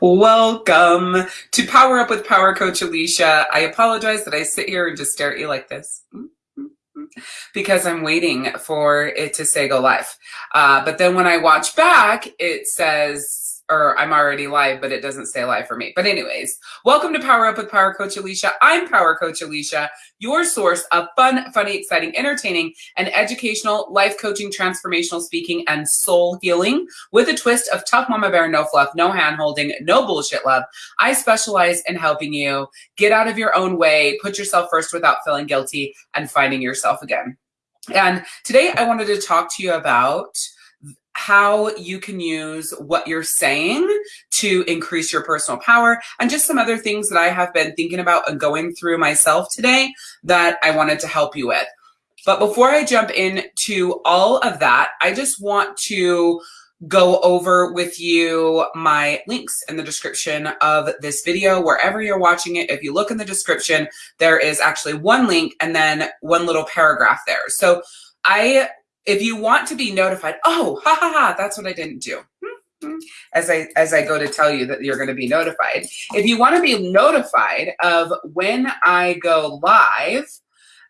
Welcome to Power Up with Power Coach Alicia. I apologize that I sit here and just stare at you like this because I'm waiting for it to say go live. Uh, but then when I watch back, it says or I'm already live, but it doesn't stay live for me. But anyways, welcome to Power Up with Power Coach Alicia. I'm Power Coach Alicia, your source of fun, funny, exciting, entertaining, and educational life coaching, transformational speaking, and soul healing with a twist of tough mama bear, no fluff, no hand holding, no bullshit love. I specialize in helping you get out of your own way, put yourself first without feeling guilty, and finding yourself again. And today I wanted to talk to you about how you can use what you're saying to increase your personal power and just some other things that I have been thinking about and going through myself today that I wanted to help you with. But before I jump into all of that, I just want to go over with you my links in the description of this video, wherever you're watching it. If you look in the description, there is actually one link and then one little paragraph there. So I if you want to be notified, oh, ha ha ha, that's what I didn't do. Mm-hmm. As I as I go to tell you that you're going to be notified. If you want to be notified of when I go live,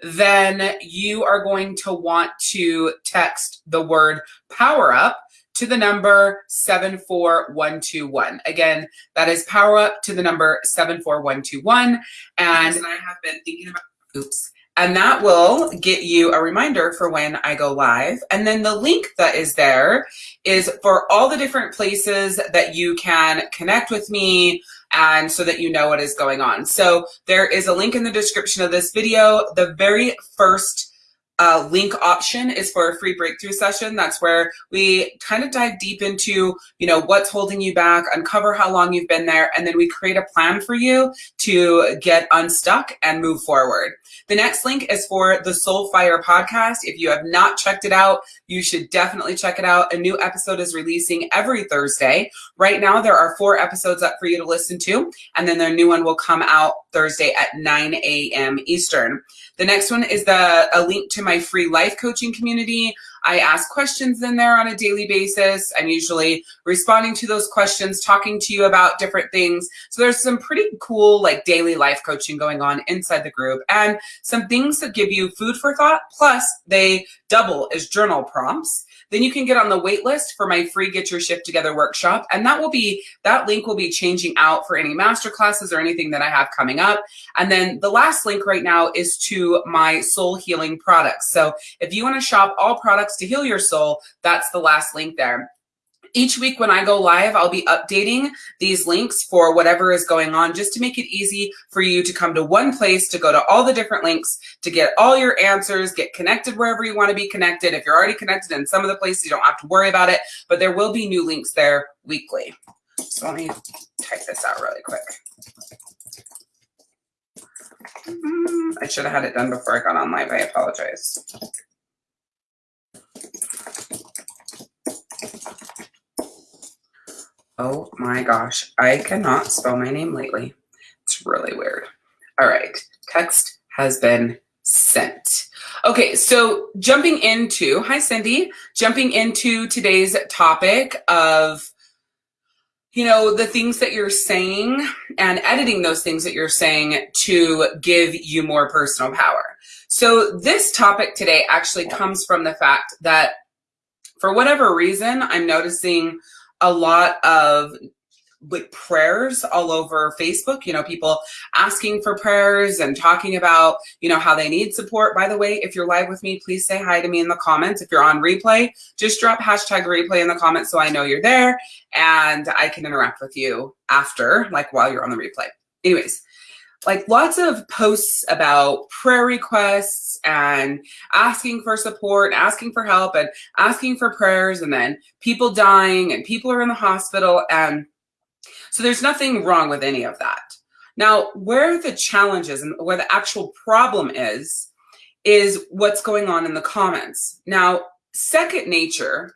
then you are going to want to text the word power up to the number 74121. Again, that is power up to the number 74121. And I have been thinking about, oops, and that will get you a reminder for when I go live. And then the link that is there is for all the different places that you can connect with me and so that you know what is going on. So there is a link in the description of this video. The very first uh, link option is for a free breakthrough session. That's where we kind of dive deep into, you know, what's holding you back, uncover how long you've been there, and then we create a plan for you to get unstuck and move forward. The next link is for the Soul Fire podcast. If you have not checked it out, you should definitely check it out. A new episode is releasing every Thursday. Right now, there are four episodes up for you to listen to, and then their new one will come out Thursday at 9 a.m. Eastern. The next one is the a link to my free life coaching community. I ask questions in there on a daily basis. I'm usually responding to those questions, talking to you about different things. So there's some pretty cool like daily life coaching going on inside the group and some things that give you food for thought. Plus they double as journal prompts. Then you can get on the wait list for my free Get Your Shift Together workshop. And that will be, that link will be changing out for any master classes or anything that I have coming up. And then the last link right now is to my soul healing products. So if you want to shop all products to heal your soul, that's the last link there each week when I go live, I'll be updating these links for whatever is going on just to make it easy for you to come to one place, to go to all the different links, to get all your answers, get connected wherever you want to be connected. If you're already connected in some of the places, you don't have to worry about it, but there will be new links there weekly. So let me type this out really quick. Mm-hmm. I should have had it done before I got on live. I apologize. Oh my gosh, I cannot spell my name lately. It's really weird. All right, text has been sent. Okay, so jumping into, hi Cindy, jumping into today's topic of, you know, the things that you're saying and editing those things that you're saying to give you more personal power. So this topic today actually comes from the fact that for whatever reason, I'm noticing a lot of like prayers all over Facebook, you know, people asking for prayers and talking about, you know, how they need support. By the way, if you're live with me, please say hi to me in the comments. If you're on replay, just drop hashtag replay in the comments so I know you're there and I can interact with you after, like while you're on the replay. Anyways, like lots of posts about prayer requests and asking for support, asking for help and asking for prayers and then people dying and people are in the hospital. And so there's nothing wrong with any of that. Now, where the challenge is and where the actual problem is, is what's going on in the comments. Now, second nature,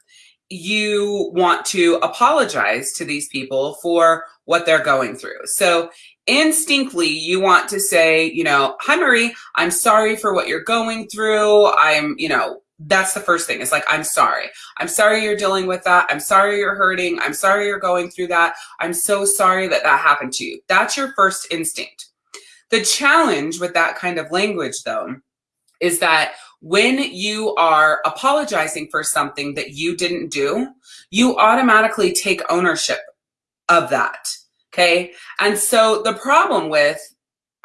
you want to apologize to these people for what they're going through. So instinctively you want to say, you know, hi Marie, I'm sorry for what you're going through. I'm, you know, that's the first thing. It's like, I'm sorry. I'm sorry you're dealing with that. I'm sorry you're hurting. I'm sorry you're going through that. I'm so sorry that that happened to you. That's your first instinct. The challenge with that kind of language, though, is that when you are apologizing for something that you didn't do, you automatically take ownership of that. Okay. And so the problem with,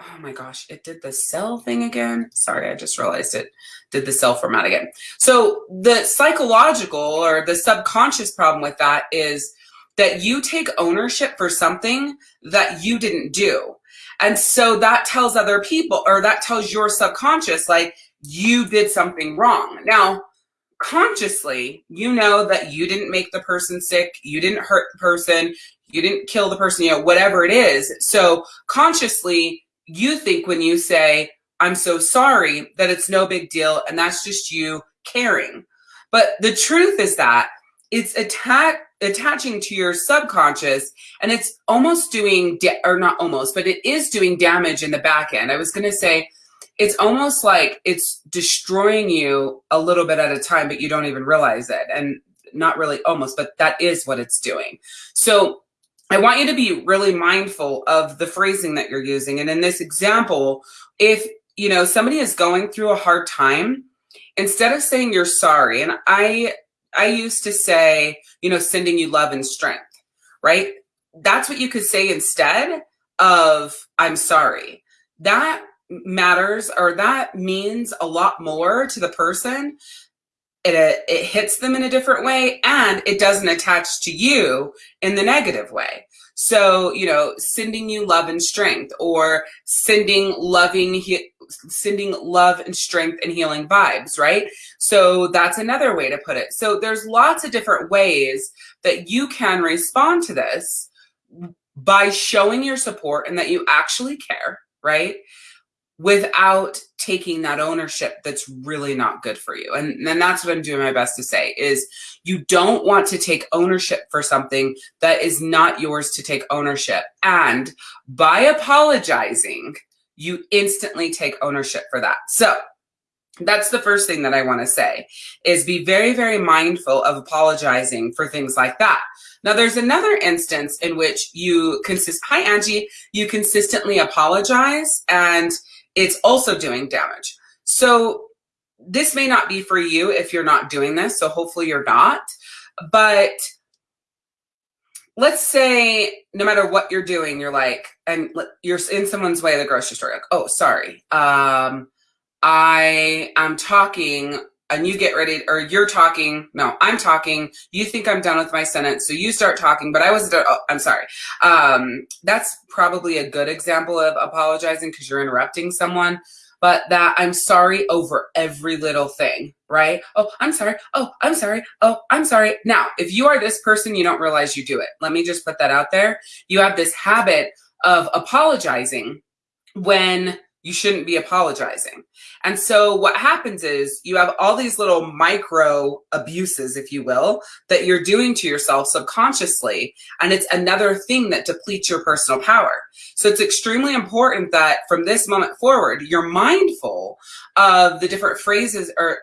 oh my gosh, it did the cell thing again. Sorry, I just realized it did the cell format again. So the psychological or the subconscious problem with that is that you take ownership for something that you didn't do. And so that tells other people, or that tells your subconscious, like, you did something wrong. Now, consciously, you know that you didn't make the person sick, you didn't hurt the person, you didn't kill the person, you know, whatever it is. So consciously, you think when you say, I'm so sorry, that it's no big deal, and that's just you caring. But the truth is that it's attack attaching to your subconscious and it's almost doing or not almost but it is doing damage in the back end i was going to say it's almost like it's destroying you a little bit at a time but you don't even realize it and not really almost but that is what it's doing so i want you to be really mindful of the phrasing that you're using and in this example if you know somebody is going through a hard time instead of saying you're sorry and i I used to say, you know, sending you love and strength, right? That's what you could say instead of I'm sorry. That matters or that means a lot more to the person. It, uh, it hits them in a different way and it doesn't attach to you in the negative way. So, you know, sending you love and strength or sending loving, sending love and strength and healing vibes, right? So that's another way to put it. So there's lots of different ways that you can respond to this by showing your support and that you actually care, right? Without taking that ownership that's really not good for you. And then that's what I'm doing my best to say is you don't want to take ownership for something that is not yours to take ownership. And by apologizing, you instantly take ownership for that. So that's the first thing that I want to say is be very, very mindful of apologizing for things like that. Now there's another instance in which you consist, hi Angie, you consistently apologize and it's also doing damage. So this may not be for you if you're not doing this. So hopefully you're not. But let's say no matter what you're doing, you're like, and you're in someone's way at the grocery store, like, oh, sorry. Um, I am talking and you get ready or you're talking no i'm talking you think i'm done with my sentence so you start talking but i was oh, i'm sorry. Um, that's probably a good example of apologizing because you're interrupting someone but that i'm sorry over every little thing right? Oh i'm sorry. Oh i'm sorry. Oh i'm sorry. Now if you are this person you don't realize you do it. Let me just put that out there. You have this habit of apologizing when you shouldn't be apologizing. And so what happens is you have all these little micro abuses, if you will, that you're doing to yourself subconsciously. And it's another thing that depletes your personal power. So it's extremely important that from this moment forward, you're mindful of the different phrases or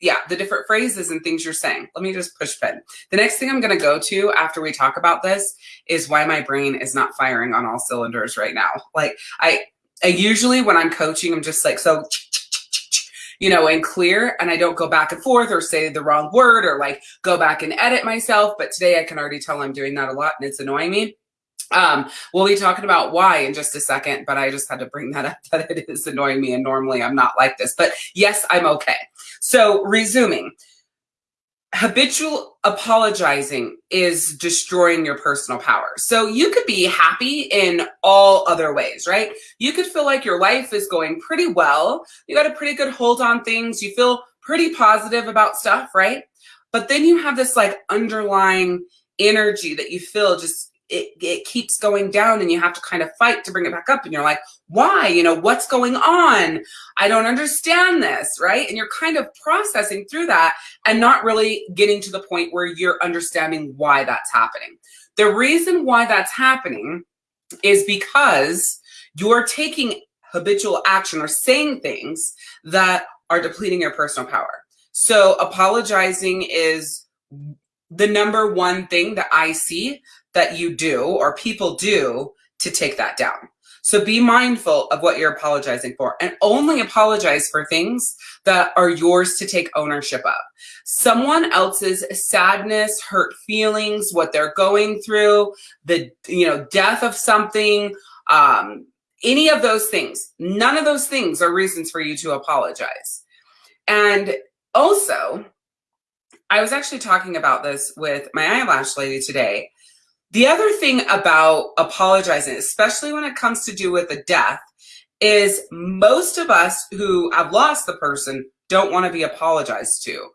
yeah, the different phrases and things you're saying. Let me just push pen. The next thing I'm going to go to after we talk about this is why my brain is not firing on all cylinders right now. Like I, I usually when I'm coaching, I'm just like, so, you know, and clear, and I don't go back and forth or say the wrong word or like go back and edit myself. But today I can already tell I'm doing that a lot and it's annoying me. Um, we'll be talking about why in just a second, but I just had to bring that up that it is annoying me and normally I'm not like this, but yes, I'm okay. So resuming, habitual apologizing is destroying your personal power. So you could be happy in all other ways, right? You could feel like your life is going pretty well. You got a pretty good hold on things. You feel pretty positive about stuff, right? But then you have this like underlying energy that you feel just it, it keeps going down and you have to kind of fight to bring it back up. And you're like why? You know what's going on? I don't understand this right? And you're kind of processing through that and not really getting to the point where you're understanding why that's happening. The reason why that's happening is because you're taking habitual action or saying things that are depleting your personal power. So apologizing is the number one thing that I see that you do or people do to take that down. So be mindful of what you're apologizing for and only apologize for things that are yours to take ownership of. Someone else's sadness, hurt feelings, what they're going through, the you know death of something, um, any of those things. None of those things are reasons for you to apologize. And also, I was actually talking about this with my eyelash lady today the other thing about apologizing, especially when it comes to do with a death, is most of us who have lost the person don't want to be apologized to.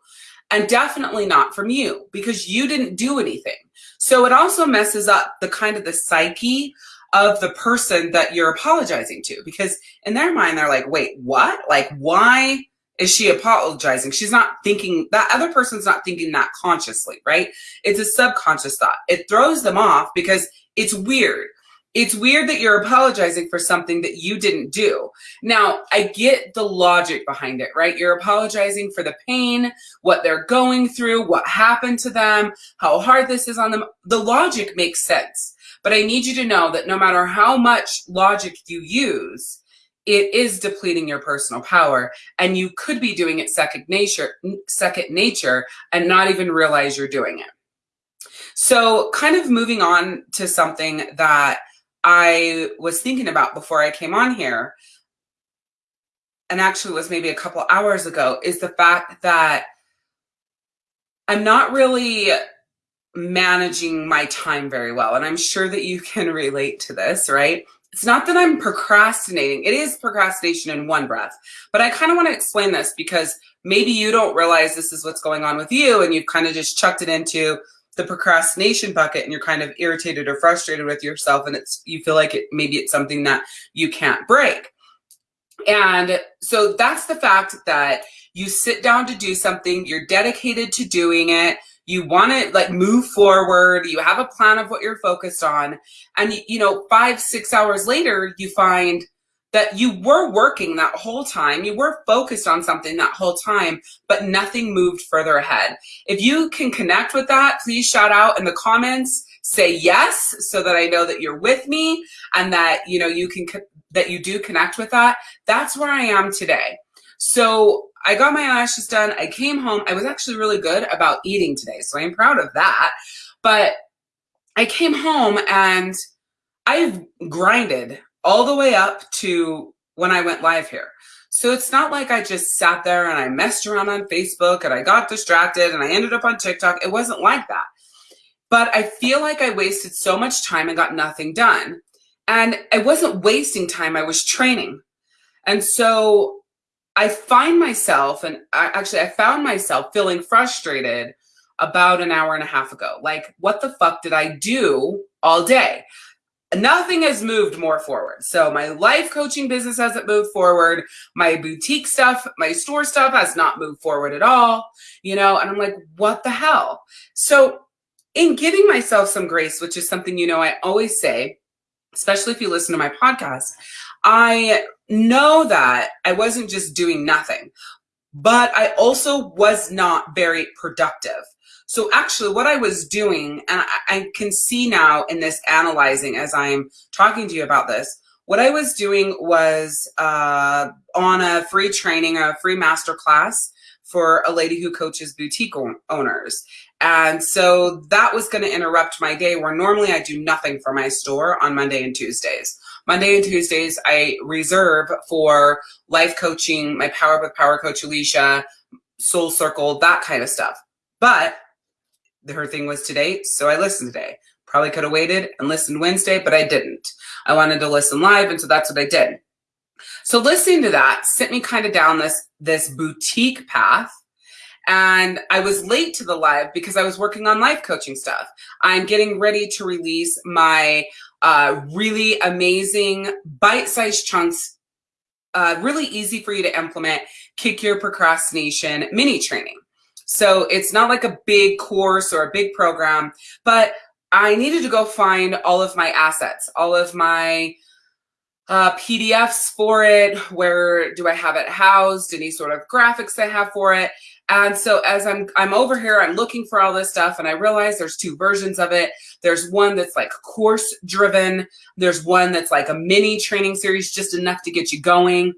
And definitely not from you because you didn't do anything. So it also messes up the kind of the psyche of the person that you're apologizing to because in their mind, they're like, wait, what? Like, why? Is she apologizing? She's not thinking, that other person's not thinking that consciously, right? It's a subconscious thought. It throws them off because it's weird. It's weird that you're apologizing for something that you didn't do. Now, I get the logic behind it, right? You're apologizing for the pain, what they're going through, what happened to them, how hard this is on them. The logic makes sense. But I need you to know that no matter how much logic you use, it is depleting your personal power and you could be doing it second nature second nature and not even realize you're doing it. So kind of moving on to something that i was thinking about before i came on here and actually was maybe a couple hours ago is the fact that i'm not really managing my time very well and i'm sure that you can relate to this right it's not that I'm procrastinating. It is procrastination in one breath. But I kind of want to explain this because maybe you don't realize this is what's going on with you and you've kind of just chucked it into the procrastination bucket and you're kind of irritated or frustrated with yourself and it's you feel like it maybe it's something that you can't break. And so that's the fact that you sit down to do something, you're dedicated to doing it, you want to like move forward you have a plan of what you're focused on and you know five six hours later you find that you were working that whole time you were focused on something that whole time but nothing moved further ahead. If you can connect with that please shout out in the comments say yes so that i know that you're with me and that you know you can that you do connect with that. That's where i am today. So I got my eyelashes done. I came home. I was actually really good about eating today, so I'm proud of that. But I came home and I've grinded all the way up to when I went live here. So it's not like I just sat there and I messed around on Facebook and I got distracted and I ended up on TikTok. It wasn't like that. But I feel like I wasted so much time and got nothing done. And I wasn't wasting time, I was training. And so I find myself, and I, actually, I found myself feeling frustrated about an hour and a half ago. Like, what the fuck did I do all day? Nothing has moved more forward. So my life coaching business hasn't moved forward. My boutique stuff, my store stuff has not moved forward at all, you know, and I'm like, what the hell? So in giving myself some grace, which is something, you know, I always say, especially if you listen to my podcast, I know that I wasn't just doing nothing, but I also was not very productive. So actually what I was doing, and I, I can see now in this analyzing as I'm talking to you about this, what I was doing was uh, on a free training, a free master class for a lady who coaches boutique owners. And so that was going to interrupt my day where normally I do nothing for my store on Monday and Tuesdays. Monday and Tuesdays, I reserve for life coaching, my Power with Power Coach Alicia, Soul Circle, that kind of stuff. But her thing was today, so I listened today. Probably could have waited and listened Wednesday, but I didn't. I wanted to listen live, and so that's what I did. So listening to that sent me kind of down this this boutique path and I was late to the live because I was working on life coaching stuff. I'm getting ready to release my uh, really amazing bite-sized chunks, uh, really easy for you to implement, kick your procrastination mini training. So it's not like a big course or a big program, but I needed to go find all of my assets, all of my uh, PDFs for it. Where do I have it housed? Any sort of graphics I have for it. And so as I'm I'm over here, I'm looking for all this stuff and I realize there's two versions of it. There's one that's like course driven. There's one that's like a mini training series, just enough to get you going.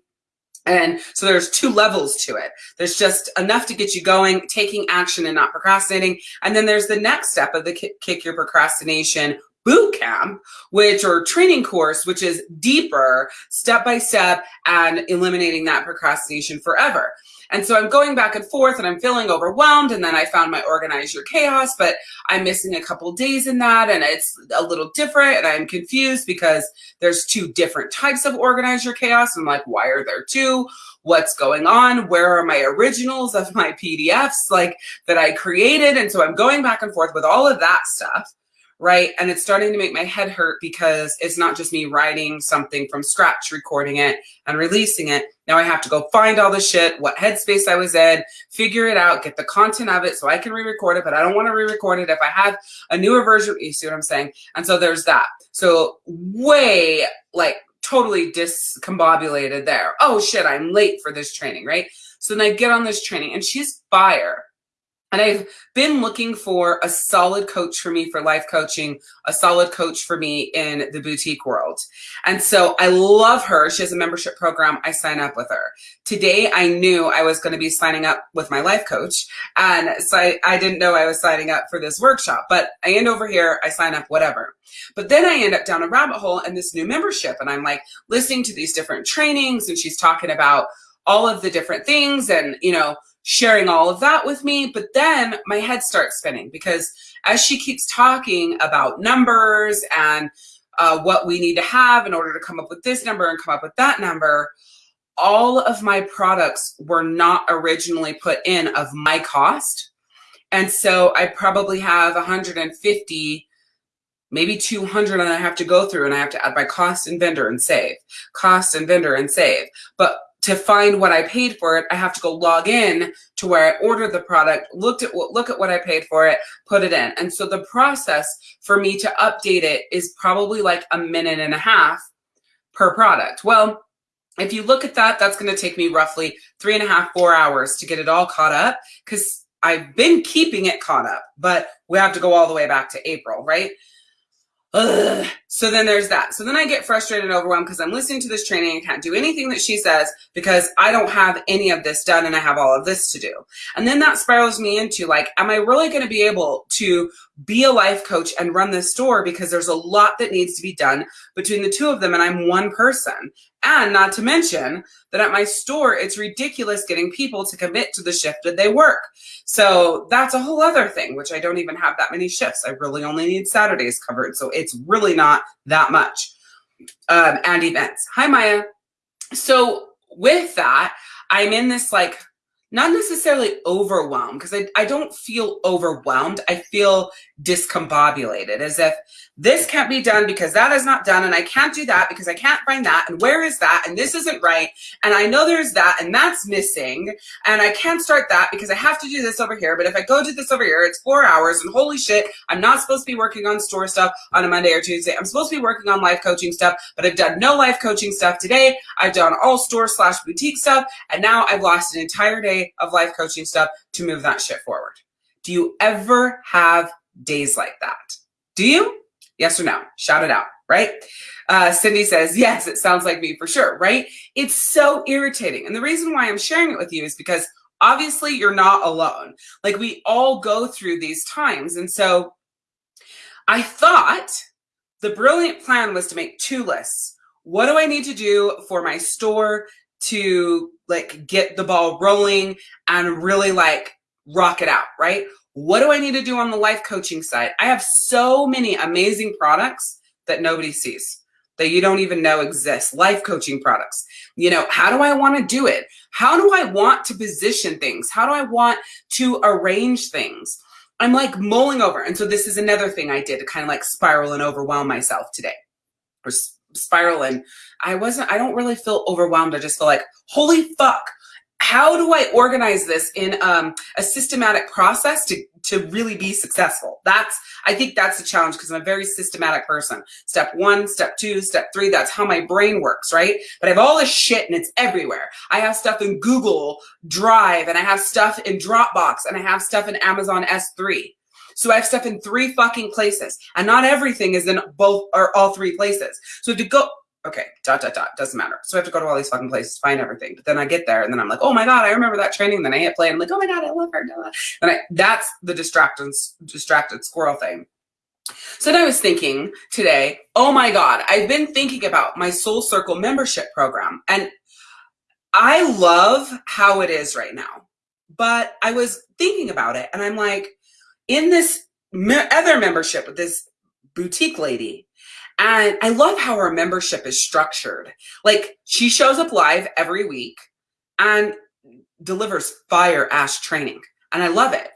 And so there's two levels to it. There's just enough to get you going, taking action and not procrastinating. And then there's the next step of the kick your procrastination boot camp, which or training course, which is deeper, step by step, and eliminating that procrastination forever. And so I'm going back and forth and I'm feeling overwhelmed. And then I found my organize your chaos, but I'm missing a couple days in that. And it's a little different. And I'm confused because there's two different types of organize your chaos. I'm like, why are there two? What's going on? Where are my originals of my PDFs like that I created? And so I'm going back and forth with all of that stuff right? And it's starting to make my head hurt because it's not just me writing something from scratch, recording it and releasing it. Now I have to go find all the shit, what headspace I was in, figure it out, get the content of it so I can re-record it, but I don't want to re-record it if I have a newer version. You see what I'm saying? And so there's that. So way like totally discombobulated there. Oh shit, I'm late for this training, right? So then I get on this training and she's fire and I've been looking for a solid coach for me for life coaching, a solid coach for me in the boutique world. And so I love her. She has a membership program. I sign up with her. Today I knew I was going to be signing up with my life coach. And so I, I didn't know I was signing up for this workshop, but I end over here, I sign up, whatever. But then I end up down a rabbit hole in this new membership. And I'm like listening to these different trainings and she's talking about all of the different things and, you know, sharing all of that with me. But then my head starts spinning because as she keeps talking about numbers and uh, what we need to have in order to come up with this number and come up with that number, all of my products were not originally put in of my cost. And so I probably have 150 maybe 200 and I have to go through and I have to add my cost and vendor and save, cost and vendor and save. But to find what I paid for it, I have to go log in to where I ordered the product, looked at what, look at what I paid for it, put it in. And so the process for me to update it is probably like a minute and a half per product. Well, if you look at that, that's going to take me roughly three and a half, four hours to get it all caught up because I've been keeping it caught up, but we have to go all the way back to April, right? Ugh. So then there's that. So then I get frustrated and overwhelmed because I'm listening to this training and can't do anything that she says because I don't have any of this done and I have all of this to do. And then that spirals me into like, am I really going to be able to be a life coach and run this store because there's a lot that needs to be done between the two of them and I'm one person. And not to mention that at my store, it's ridiculous getting people to commit to the shift that they work. So that's a whole other thing, which I don't even have that many shifts. I really only need Saturdays covered. So it's really not that much. Um, and events. Hi, Maya. So with that, I'm in this like not necessarily overwhelmed because I, I don't feel overwhelmed. I feel discombobulated as if this can't be done because that is not done and I can't do that because I can't find that and where is that and this isn't right and I know there's that and that's missing and I can't start that because I have to do this over here but if I go do this over here it's four hours and holy shit I'm not supposed to be working on store stuff on a Monday or Tuesday I'm supposed to be working on life coaching stuff but I've done no life coaching stuff today I've done all store slash boutique stuff and now I've lost an entire day of life coaching stuff to move that shit forward. Do you ever have days like that? Do you? Yes or no? Shout it out, right? Uh, Cindy says, yes, it sounds like me for sure, right? It's so irritating. And the reason why I'm sharing it with you is because obviously you're not alone. Like we all go through these times. And so I thought the brilliant plan was to make two lists. What do I need to do for my store to like get the ball rolling and really like rock it out, right? What do I need to do on the life coaching side? I have so many amazing products that nobody sees that you don't even know exist. Life coaching products. You know, how do I want to do it? How do I want to position things? How do I want to arrange things? I'm like mulling over. And so this is another thing I did to kind of like spiral and overwhelm myself today or spiral. And I wasn't, I don't really feel overwhelmed. I just feel like, holy fuck, how do I organize this in um, a systematic process to, to really be successful? That's, I think that's the challenge because I'm a very systematic person. Step one, step two, step three, that's how my brain works, right? But I have all this shit and it's everywhere. I have stuff in Google Drive and I have stuff in Dropbox and I have stuff in Amazon S3. So I have stuff in three fucking places and not everything is in both or all three places. So to go, okay, dot, dot, dot, doesn't matter. So I have to go to all these fucking places, find everything. But then I get there and then I'm like, oh my God, I remember that training. Then I hit play and I'm like, oh my God, I love her. And I, that's the distracted, distracted squirrel thing. So then I was thinking today, oh my God, I've been thinking about my Soul Circle membership program. And I love how it is right now. But I was thinking about it and I'm like, in this other membership with this boutique lady, and I love how her membership is structured. Like she shows up live every week and delivers fire ass training. And I love it.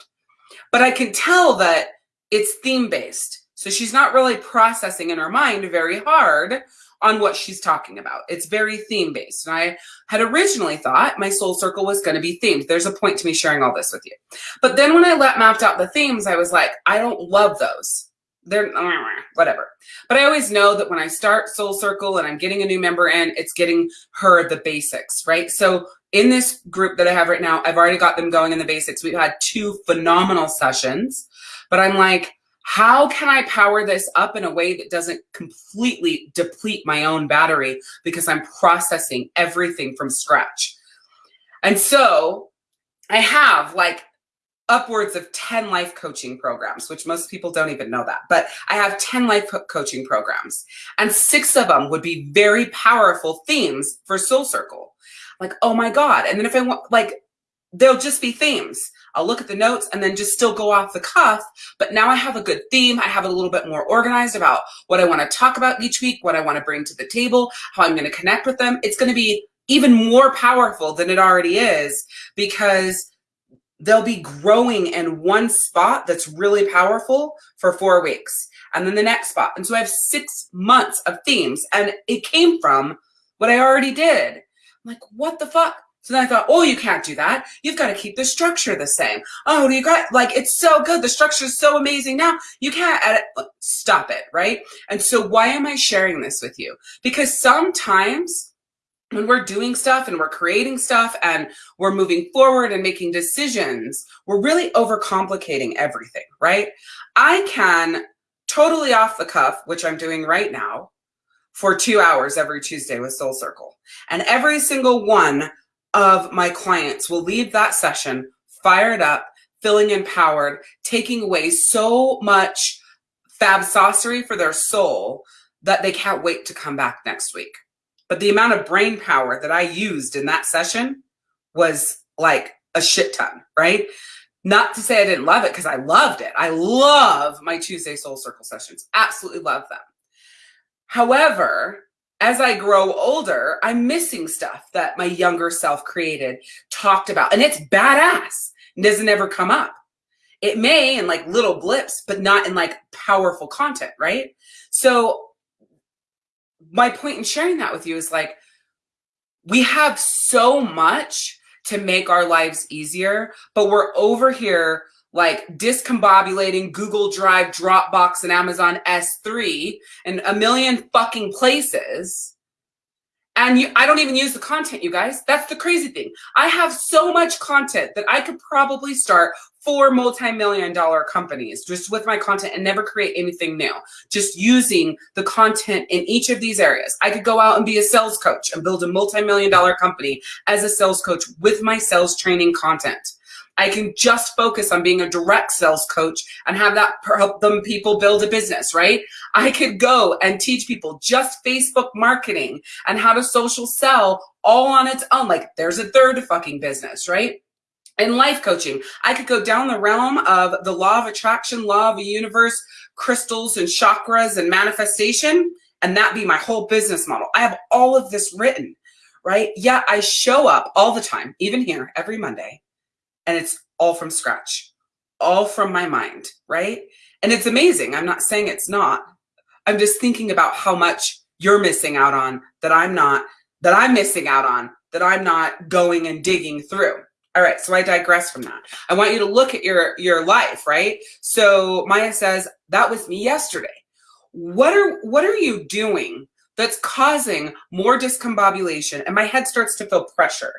But I can tell that it's theme based. So she's not really processing in her mind very hard on what she's talking about. It's very theme based. And I had originally thought my soul circle was going to be themed. There's a point to me sharing all this with you. But then when I let mapped out the themes, I was like, I don't love those they're whatever. But I always know that when I start Soul Circle and I'm getting a new member in, it's getting her the basics, right? So in this group that I have right now, I've already got them going in the basics. We've had two phenomenal sessions, but I'm like, how can I power this up in a way that doesn't completely deplete my own battery because I'm processing everything from scratch? And so I have like upwards of 10 life coaching programs, which most people don't even know that. But I have 10 life coaching programs, and six of them would be very powerful themes for Soul Circle. Like, oh my God. And then if I want, like, they'll just be themes. I'll look at the notes and then just still go off the cuff. But now I have a good theme. I have it a little bit more organized about what I want to talk about each week, what I want to bring to the table, how I'm going to connect with them. It's going to be even more powerful than it already is because they'll be growing in one spot that's really powerful for four weeks and then the next spot. And so I have six months of themes and it came from what I already did. I'm like, what the fuck? So then I thought, oh, you can't do that. You've got to keep the structure the same. Oh, you got like, it's so good. The structure is so amazing now. You can't edit. Stop it. Right. And so why am I sharing this with you? Because sometimes when we're doing stuff and we're creating stuff and we're moving forward and making decisions, we're really overcomplicating everything, right? I can totally off the cuff, which I'm doing right now, for two hours every Tuesday with Soul Circle. And every single one of my clients will leave that session fired up, feeling empowered, taking away so much fab saucery for their soul that they can't wait to come back next week. But the amount of brain power that I used in that session was like a shit ton, right? Not to say I didn't love it because I loved it. I love my Tuesday Soul Circle sessions. Absolutely love them. However, as I grow older, I'm missing stuff that my younger self created, talked about, and it's badass. It doesn't ever come up. It may in like little blips, but not in like powerful content, right? So my point in sharing that with you is like, we have so much to make our lives easier, but we're over here like discombobulating Google Drive, Dropbox, and Amazon S3 and a million fucking places and you, I don't even use the content, you guys. That's the crazy thing. I have so much content that I could probably start four multi-million dollar companies just with my content and never create anything new. Just using the content in each of these areas. I could go out and be a sales coach and build a multi-million dollar company as a sales coach with my sales training content. I can just focus on being a direct sales coach and have that help them people build a business, right? I could go and teach people just Facebook marketing and how to social sell all on its own. Like there's a third fucking business, right? In life coaching, I could go down the realm of the law of attraction, law of the universe, crystals and chakras and manifestation, and that be my whole business model. I have all of this written, right? Yeah, I show up all the time, even here every Monday and it's all from scratch, all from my mind, right? And it's amazing. I'm not saying it's not. I'm just thinking about how much you're missing out on that I'm not, that I'm missing out on that I'm not going and digging through. All right, so I digress from that. I want you to look at your your life, right? So Maya says that was me yesterday. What are what are you doing that's causing more discombobulation and my head starts to feel pressure?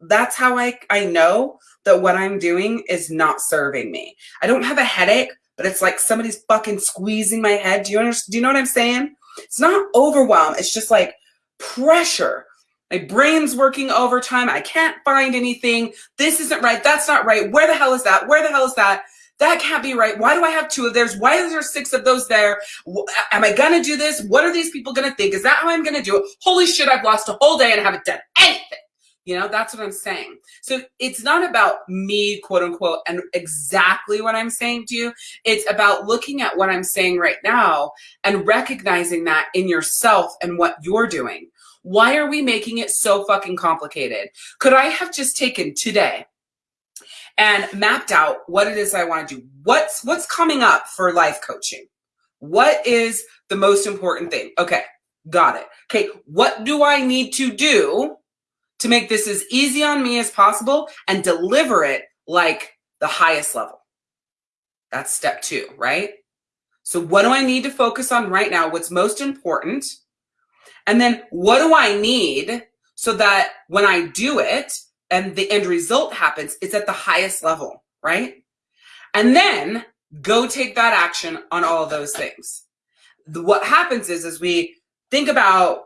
That's how I I know that what I'm doing is not serving me. I don't have a headache, but it's like somebody's fucking squeezing my head. Do you understand? Do you know what I'm saying? It's not overwhelm. It's just like pressure. My brain's working overtime. I can't find anything. This isn't right. That's not right. Where the hell is that? Where the hell is that? That can't be right. Why do I have two of theirs? Why is there six of those there? Am I going to do this? What are these people going to think? Is that how I'm going to do it? Holy shit, I've lost a whole day and haven't done anything. You know, that's what I'm saying. So it's not about me, quote unquote, and exactly what I'm saying to you. It's about looking at what I'm saying right now and recognizing that in yourself and what you're doing. Why are we making it so fucking complicated? Could I have just taken today and mapped out what it is I want to do? What's what's coming up for life coaching? What is the most important thing? Okay, got it. Okay, what do I need to do to make this as easy on me as possible and deliver it like the highest level? That's step 2, right? So what do I need to focus on right now? What's most important? And then what do I need so that when I do it and the end result happens, it's at the highest level, right? And then go take that action on all those things. What happens is, is we think about,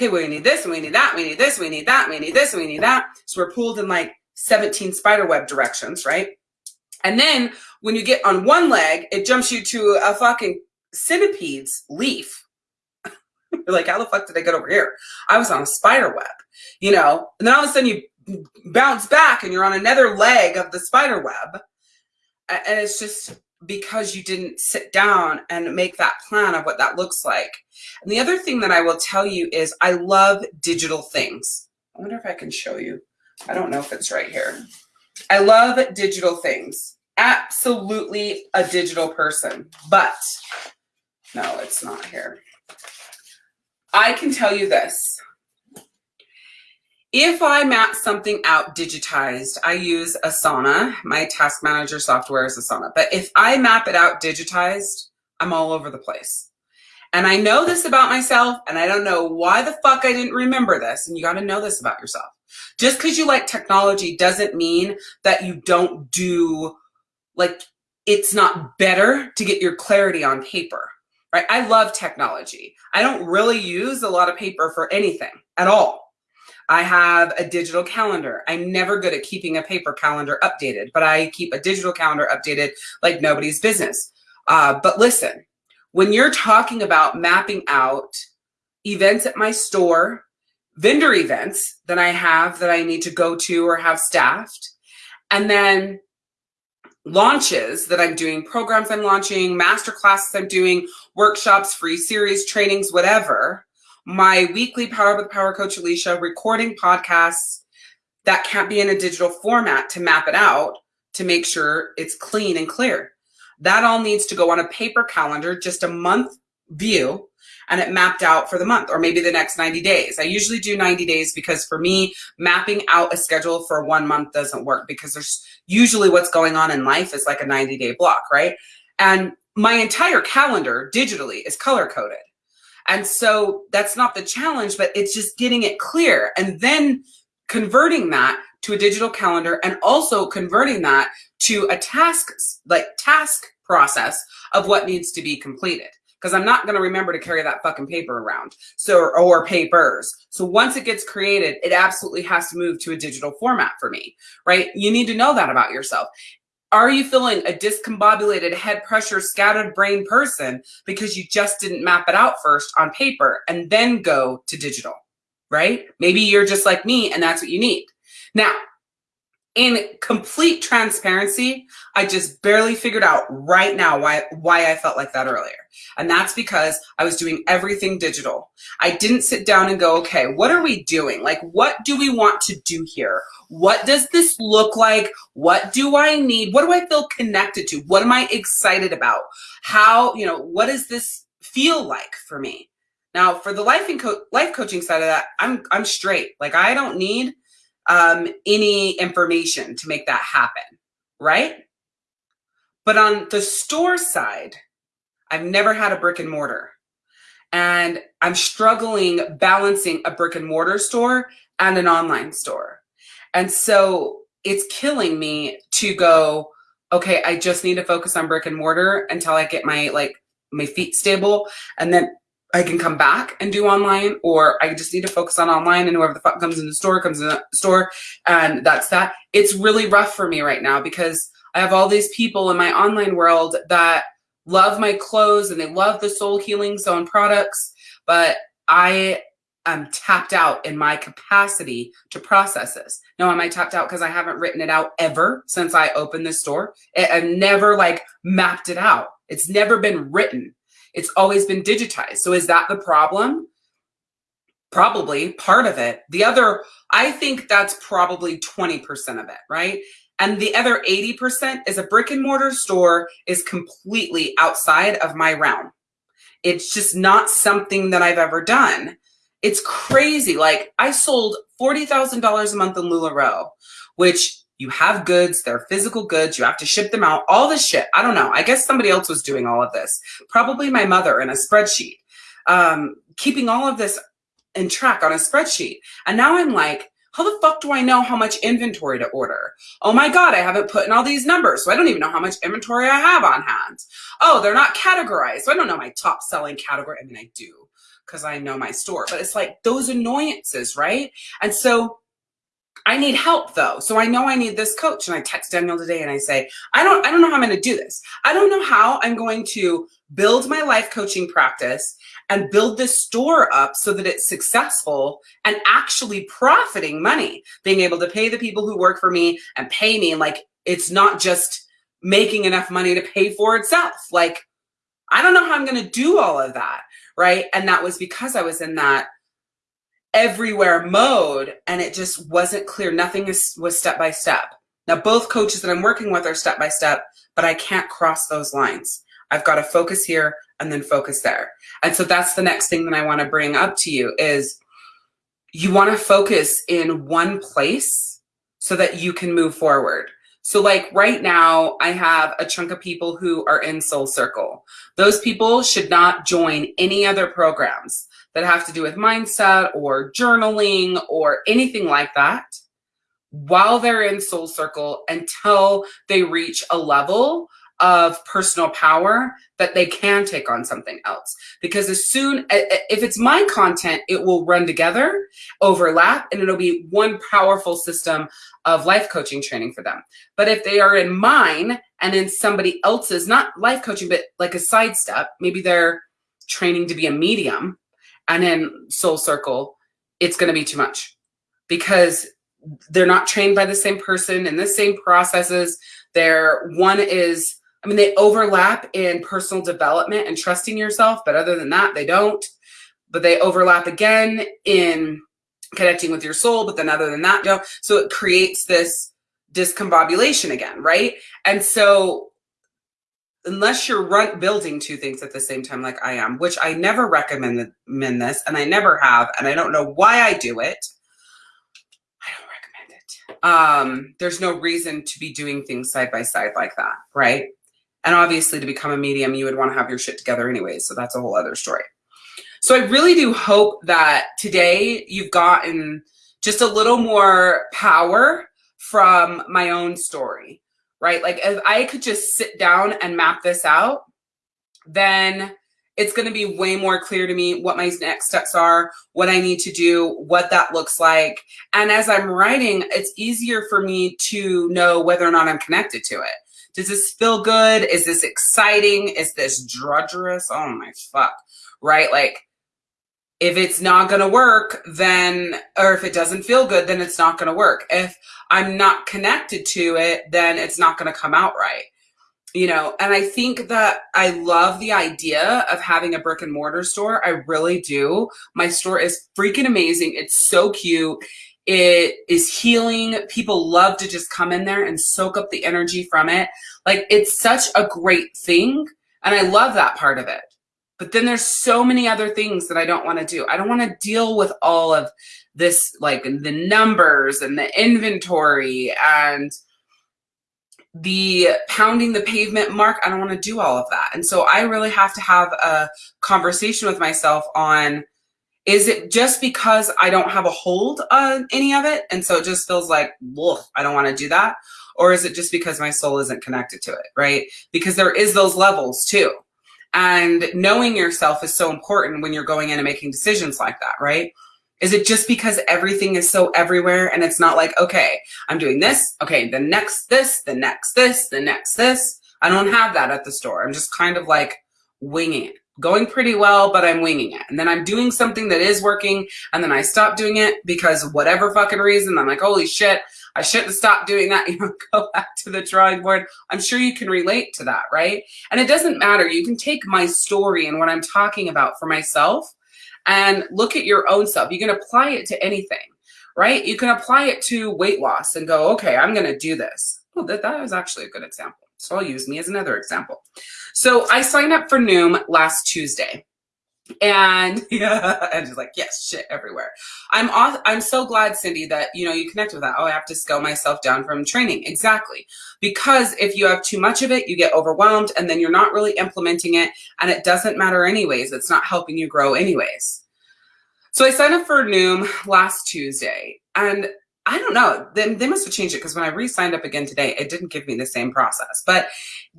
okay, we need this, we need that, we need this, we need that, we need this, we need that. So we're pulled in like 17 spider web directions, right? And then when you get on one leg, it jumps you to a fucking centipede's leaf you're like, how the fuck did I get over here? I was on a spider web, you know? And then all of a sudden you bounce back and you're on another leg of the spider web. And it's just because you didn't sit down and make that plan of what that looks like. And the other thing that I will tell you is I love digital things. I wonder if I can show you. I don't know if it's right here. I love digital things. Absolutely a digital person, but no, it's not here. I can tell you this. If I map something out digitized, I use Asana. My task manager software is Asana. But if I map it out digitized, I'm all over the place. And I know this about myself, and I don't know why the fuck I didn't remember this. And you got to know this about yourself. Just because you like technology doesn't mean that you don't do, like, it's not better to get your clarity on paper right? I love technology. I don't really use a lot of paper for anything at all. I have a digital calendar. I'm never good at keeping a paper calendar updated, but I keep a digital calendar updated like nobody's business. Uh, but listen, when you're talking about mapping out events at my store, vendor events that I have that I need to go to or have staffed, and then launches that I'm doing, programs I'm launching, master classes I'm doing, workshops, free series, trainings, whatever. My weekly Power with Power Coach Alicia recording podcasts that can't be in a digital format to map it out to make sure it's clean and clear. That all needs to go on a paper calendar, just a month view and it mapped out for the month or maybe the next 90 days. I usually do 90 days because for me, mapping out a schedule for one month doesn't work because there's usually what's going on in life is like a 90 day block, right? And my entire calendar digitally is color coded. And so that's not the challenge, but it's just getting it clear and then converting that to a digital calendar and also converting that to a task like task process of what needs to be completed because I'm not going to remember to carry that fucking paper around. So, or papers. So once it gets created, it absolutely has to move to a digital format for me, right? You need to know that about yourself. Are you feeling a discombobulated head pressure, scattered brain person because you just didn't map it out first on paper and then go to digital, right? Maybe you're just like me and that's what you need. Now, in complete transparency, I just barely figured out right now why, why I felt like that earlier. And that's because I was doing everything digital. I didn't sit down and go, okay, what are we doing? Like, what do we want to do here? What does this look like? What do I need? What do I feel connected to? What am I excited about? How, you know, what does this feel like for me? Now, for the life and co- life coaching side of that, I'm I'm straight. Like I don't need um, any information to make that happen, right? But on the store side, I've never had a brick and mortar. And I'm struggling balancing a brick and mortar store and an online store. And so it's killing me to go, okay, I just need to focus on brick and mortar until I get my like my feet stable and then I can come back and do online or I just need to focus on online and whoever the fuck comes in the store comes in the store and that's that. It's really rough for me right now because I have all these people in my online world that love my clothes and they love the soul healing zone products, but I am tapped out in my capacity to process this. Now, am I tapped out because I haven't written it out ever since I opened this store? I've never like mapped it out. It's never been written. It's always been digitized. So is that the problem? Probably part of it. The other, I think that's probably 20% of it, right? And the other 80% is a brick and mortar store is completely outside of my realm. It's just not something that I've ever done. It's crazy. Like I sold $40,000 a month in LuLaRoe, which you have goods, they're physical goods, you have to ship them out, all this shit. I don't know. I guess somebody else was doing all of this. Probably my mother in a spreadsheet, um, keeping all of this in track on a spreadsheet. And now I'm like, how the fuck do I know how much inventory to order? Oh my God, I haven't put in all these numbers, so I don't even know how much inventory I have on hand. Oh, they're not categorized, so I don't know my top selling category. I mean, I do because I know my store, but it's like those annoyances, right? And so I need help though. So I know I need this coach. And I text Daniel today and I say, I don't, I don't know how I'm going to do this. I don't know how I'm going to build my life coaching practice and build this store up so that it's successful and actually profiting money, being able to pay the people who work for me and pay me. Like it's not just making enough money to pay for itself. Like I don't know how I'm going to do all of that. Right. And that was because I was in that everywhere mode and it just wasn't clear. Nothing is, was step by step. Now, both coaches that I'm working with are step by step, but I can't cross those lines. I've got to focus here and then focus there. And so that's the next thing that I want to bring up to you is you want to focus in one place so that you can move forward. So like right now, I have a chunk of people who are in Soul Circle. Those people should not join any other programs that have to do with mindset or journaling or anything like that while they're in Soul Circle until they reach a level of personal power that they can take on something else. Because as soon, if it's my content, it will run together, overlap, and it'll be one powerful system of life coaching training for them. But if they are in mine and in somebody else's, not life coaching, but like a sidestep, maybe they're training to be a medium and in Soul Circle, it's going to be too much because they're not trained by the same person in the same processes. They're one is I mean, they overlap in personal development and trusting yourself, but other than that, they don't. But they overlap again in connecting with your soul, but then other than that, don't. So it creates this discombobulation again, right? And so unless you're run, building two things at the same time like I am, which I never recommend this, and I never have, and I don't know why I do it. I don't recommend it. Um, there's no reason to be doing things side by side like that, right? And obviously, to become a medium, you would want to have your shit together anyway. So that's a whole other story. So I really do hope that today you've gotten just a little more power from my own story, right? Like if I could just sit down and map this out, then it's going to be way more clear to me what my next steps are, what I need to do, what that looks like. And as I'm writing, it's easier for me to know whether or not I'm connected to it. Does this feel good? Is this exciting? Is this drudgerous? Oh my fuck. Right? Like, if it's not going to work, then, or if it doesn't feel good, then it's not going to work. If I'm not connected to it, then it's not going to come out right. You know, and I think that I love the idea of having a brick and mortar store. I really do. My store is freaking amazing. It's so cute. It is healing. People love to just come in there and soak up the energy from it. Like it's such a great thing. And I love that part of it. But then there's so many other things that I don't want to do. I don't want to deal with all of this, like the numbers and the inventory and the pounding the pavement mark. I don't want to do all of that. And so I really have to have a conversation with myself on is it just because I don't have a hold on any of it? And so it just feels like, woof, I don't want to do that. Or is it just because my soul isn't connected to it, right? Because there is those levels too. And knowing yourself is so important when you're going in and making decisions like that, right? Is it just because everything is so everywhere and it's not like, okay, I'm doing this, okay, the next this, the next this, the next this. I don't have that at the store. I'm just kind of like winging it going pretty well, but I'm winging it. And then I'm doing something that is working and then I stop doing it because whatever fucking reason, I'm like, holy shit, I shouldn't stop doing that. You know, go back to the drawing board. I'm sure you can relate to that, right? And it doesn't matter. You can take my story and what I'm talking about for myself and look at your own self. You can apply it to anything, right? You can apply it to weight loss and go, okay, I'm going to do this. Oh, that, that was actually a good example. So I'll use me as another example. So I signed up for Noom last Tuesday. And yeah, and just like, yes, shit everywhere. I'm off, I'm so glad, Cindy, that you know you connect with that. Oh, I have to scale myself down from training. Exactly. Because if you have too much of it, you get overwhelmed and then you're not really implementing it and it doesn't matter anyways. It's not helping you grow anyways. So I signed up for Noom last Tuesday and I don't know. They, they must have changed it because when I re-signed up again today, it didn't give me the same process. But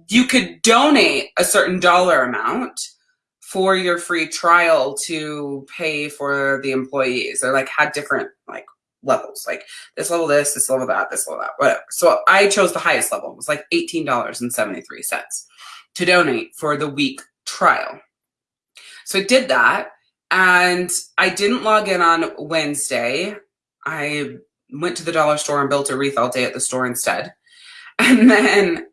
you could donate a certain dollar amount for your free trial to pay for the employees. They're like had different like levels, like this level this, this level that, this level that, whatever. So I chose the highest level. It was like $18.73 to donate for the week trial. So I did that and I didn't log in on Wednesday. I went to the dollar store and built a wreath all day at the store instead. And then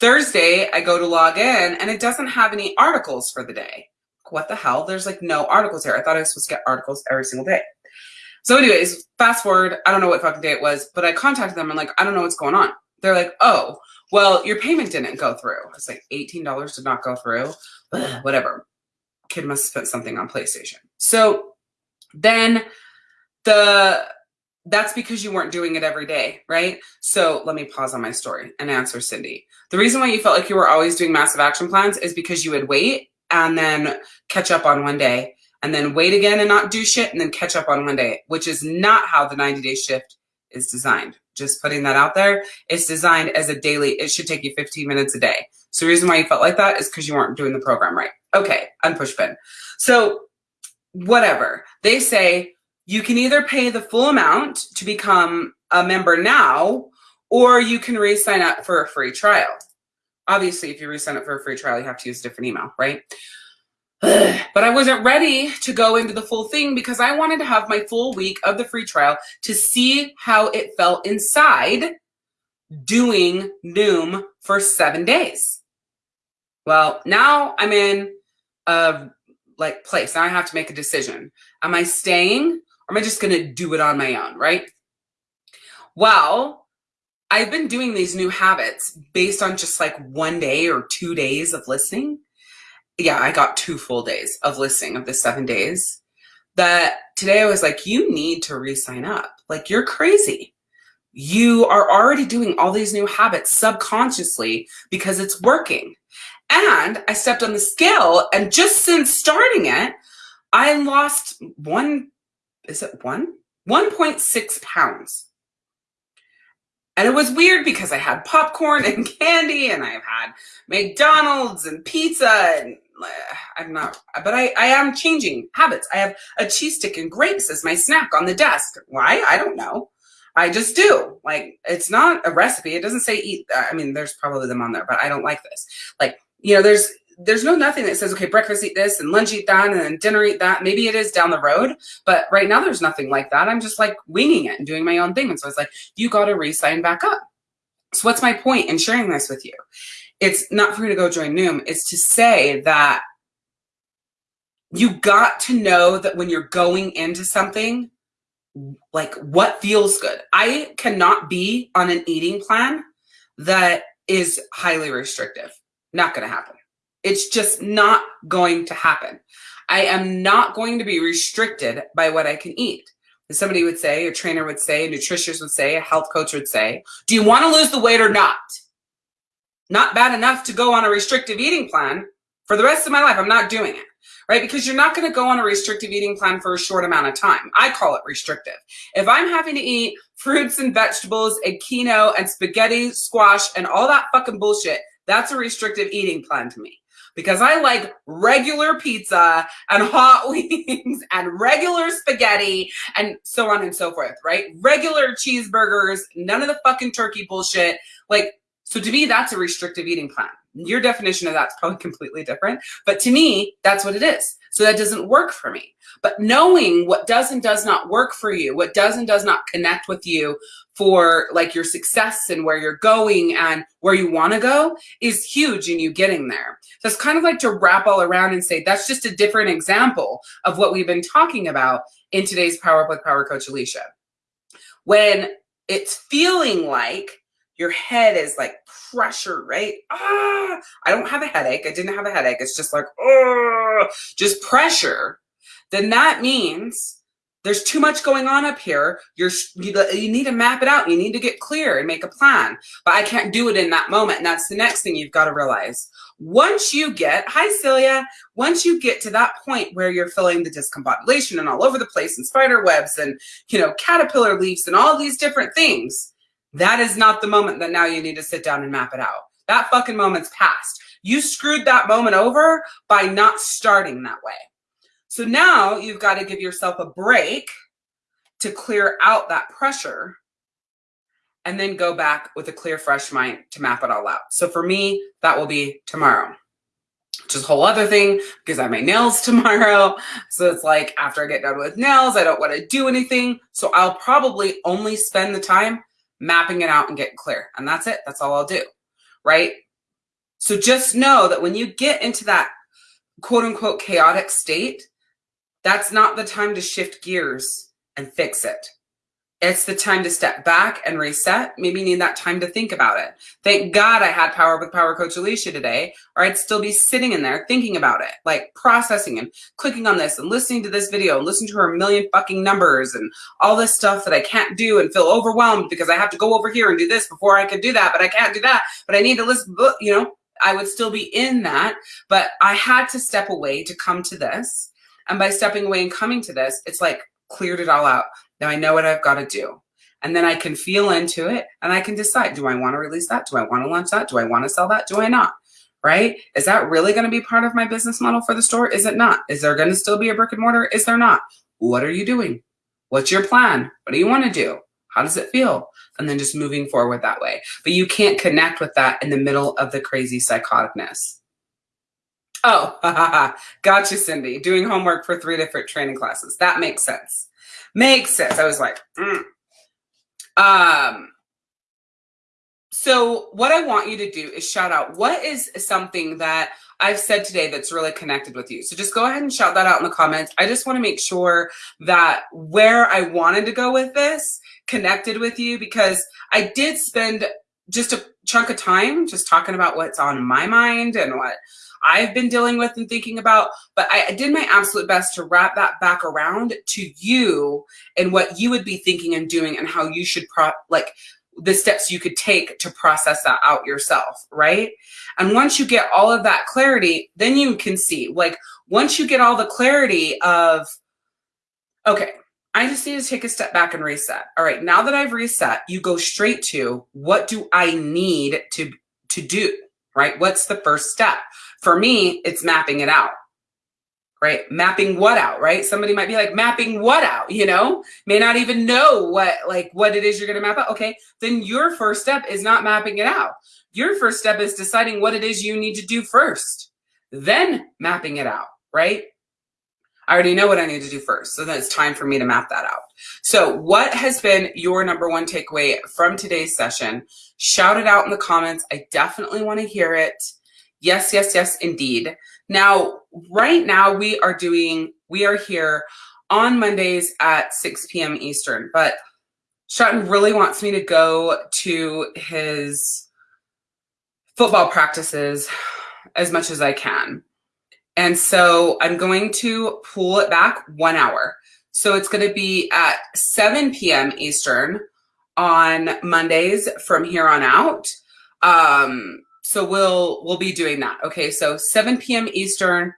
Thursday, I go to log in and it doesn't have any articles for the day. What the hell? There's like no articles here. I thought I was supposed to get articles every single day. So anyways, fast forward, I don't know what fucking day it was, but I contacted them and like, I don't know what's going on. They're like, oh, well, your payment didn't go through. It's like $18 did not go through. Whatever. Kid must have spent something on PlayStation. So then the that's because you weren't doing it every day, right? So let me pause on my story and answer Cindy. The reason why you felt like you were always doing massive action plans is because you would wait and then catch up on one day and then wait again and not do shit and then catch up on one day, which is not how the 90 day shift is designed. Just putting that out there. It's designed as a daily, it should take you 15 minutes a day. So the reason why you felt like that is because you weren't doing the program right. Okay, unpush pin. So whatever. They say you can either pay the full amount to become a member now, or you can re-sign up for a free trial. Obviously, if you re-sign up for a free trial, you have to use a different email, right? but I wasn't ready to go into the full thing because I wanted to have my full week of the free trial to see how it felt inside doing Noom for seven days. Well, now I'm in a like place. Now I have to make a decision. Am I staying am I just going to do it on my own, right? Well, I've been doing these new habits based on just like one day or two days of listening. Yeah, I got two full days of listening of the seven days. That today I was like, you need to re sign up. Like, you're crazy. You are already doing all these new habits subconsciously because it's working. And I stepped on the scale, and just since starting it, I lost one is it one? 1.6 pounds. And it was weird because I had popcorn and candy and I've had McDonald's and pizza and uh, I'm not, but I, I am changing habits. I have a cheese stick and grapes as my snack on the desk. Why? I don't know. I just do. Like, it's not a recipe. It doesn't say eat. I mean, there's probably them on there, but I don't like this. Like, you know, there's there's no nothing that says, okay, breakfast eat this and lunch eat that and then dinner eat that. Maybe it is down the road, but right now there's nothing like that. I'm just like winging it and doing my own thing. And so it's like, you got to re-sign back up. So what's my point in sharing this with you? It's not for you to go join Noom. It's to say that you got to know that when you're going into something, like what feels good. I cannot be on an eating plan that is highly restrictive. Not going to happen It's just not going to happen. I am not going to be restricted by what I can eat. Somebody would say, a trainer would say, a nutritionist would say, a health coach would say, do you want to lose the weight or not? Not bad enough to go on a restrictive eating plan for the rest of my life. I'm not doing it right? Because you're not going to go on a restrictive eating plan for a short amount of time. I call it restrictive. If I'm having to eat fruits and vegetables and quinoa and spaghetti, squash, and all that fucking bullshit, that's a restrictive eating plan to me. Because I like regular pizza and hot wings and regular spaghetti and so on and so forth, right? Regular cheeseburgers, none of the fucking turkey bullshit. Like, so to me, that's a restrictive eating plan. Your definition of that's probably completely different. But to me, that's what it is. So that doesn't work for me. But knowing what does and does not work for you, what does and does not connect with you for like your success and where you're going and where you want to go is huge in you getting there. So it's kind of like to wrap all around and say that's just a different example of what we've been talking about in today's Power Up with Power Coach Alicia. When it's feeling like your head is like pressure, right? Ah, I don't have a headache. I didn't have a headache. It's just like, oh, just pressure. Then that means there's too much going on up here. You're, you, you need to map it out. You need to get clear and make a plan. But I can't do it in that moment. And that's the next thing you've got to realize. Once you get, hi Celia, once you get to that point where you're feeling the discombobulation and all over the place and spider webs and, you know, caterpillar leaves and all these different things, that is not the moment that now you need to sit down and map it out. That fucking moment's past. You screwed that moment over by not starting that way. So now you've got to give yourself a break to clear out that pressure and then go back with a clear, fresh mind to map it all out. So for me, that will be tomorrow. Which is a whole other thing because I have my nails tomorrow. So it's like after I get done with nails, I don't want to do anything. So I'll probably only spend the time mapping it out and getting clear. And that's it. That's all I'll do. Right. So just know that when you get into that quote unquote chaotic state, that's not the time to shift gears and fix it. It's the time to step back and reset. Maybe need that time to think about it. Thank God I had Power with Power Coach Alicia today, or I'd still be sitting in there thinking about it, like processing and clicking on this and listening to this video and listening to her million fucking numbers and all this stuff that I can't do and feel overwhelmed because I have to go over here and do this before I can do that, but I can't do that, but I need to listen, you know, I would still be in that, but I had to step away to come to this. And by stepping away and coming to this, it's like cleared it all out. Now I know what I've got to do. And then I can feel into it and I can decide, do I want to release that? Do I want to launch that? Do I want to sell that? Do I not? Right? Is that really going to be part of my business model for the store? Is it not? Is there going to still be a brick and mortar? Is there not? What are you doing? What's your plan? What do you want to do? How does it feel? And then just moving forward that way. But you can't connect with that in the middle of the crazy psychoticness. Oh, gotcha, Cindy. Doing homework for three different training classes. That makes sense. Makes sense. I was like, mm. um, so what I want you to do is shout out what is something that I've said today that's really connected with you. So just go ahead and shout that out in the comments. I just want to make sure that where I wanted to go with this connected with you because I did spend just a chunk of time just talking about what's on my mind and what I've been dealing with and thinking about, but I, did my absolute best to wrap that back around to you and what you would be thinking and doing and how you should pro like the steps you could take to process that out yourself, right? And once you get all of that clarity, then you can see, like, once you get all the clarity of, okay, I just need to take a step back and reset. All right, now that I've reset, you go straight to what do I need to to do, right? What's the first step? For me, it's mapping it out, right? Mapping what out, right? Somebody might be like, mapping what out, you know? May not even know what, like, what it is you're to map out. Okay, then your first step is not mapping it out. Your first step is deciding what it is you need to do first, then mapping it out, right? I already know what I need to do first. So then it's time for me to map that out. So what has been your number one takeaway from today's session? Shout it out in the comments. I definitely want to hear it. Yes, yes, yes, indeed. Now, right now we are doing, we are here on Mondays at 6 p.m. Eastern, but Stratton really wants me to go to his football practices as much as I can. And so I'm going to pull it back one hour. So it's going to be at 7 p.m. Eastern on Mondays from here on out. Um, so we'll we'll be doing that. Okay, so 7 p.m. Eastern